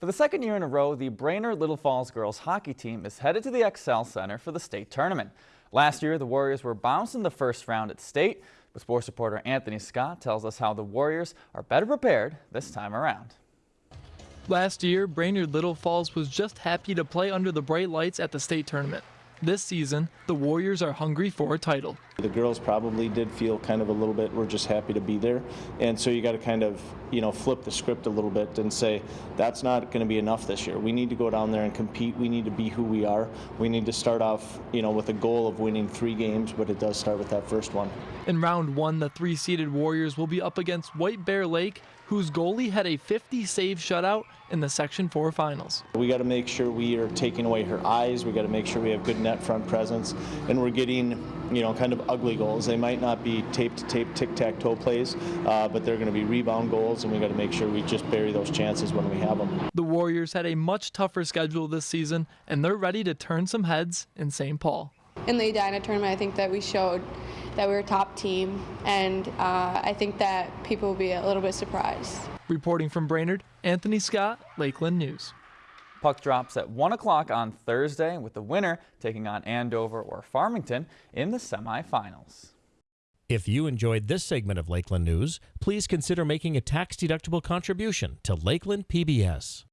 For the second year in a row, the Brainerd Little Falls girls hockey team is headed to the Xcel Center for the state tournament. Last year, the Warriors were bounced in the first round at state, but sports reporter Anthony Scott tells us how the Warriors are better prepared this time around. Last year, Brainerd Little Falls was just happy to play under the bright lights at the state tournament. This season, the Warriors are hungry for a title. The girls probably did feel kind of a little bit, we're just happy to be there. And so you got to kind of, you know, flip the script a little bit and say, that's not going to be enough this year. We need to go down there and compete. We need to be who we are. We need to start off, you know, with a goal of winning three games, but it does start with that first one. In round one, the three seeded Warriors will be up against White Bear Lake, whose goalie had a 50 save shutout in the Section 4 finals. We got to make sure we are taking away her eyes. We got to make sure we have good net front presence, and we're getting, you know, kind of ugly goals. They might not be tape to tape tic tac toe plays, uh, but they're going to be rebound goals, and we got to make sure we just bury those chances when we have them. The Warriors had a much tougher schedule this season, and they're ready to turn some heads in St. Paul. In the Edina tournament, I think that we showed that we were a top team, and uh, I think that people will be a little bit surprised. Reporting from Brainerd, Anthony Scott, Lakeland News. Puck drops at 1 o'clock on Thursday with the winner taking on Andover or Farmington in the semifinals. If you enjoyed this segment of Lakeland News, please consider making a tax-deductible contribution to Lakeland PBS.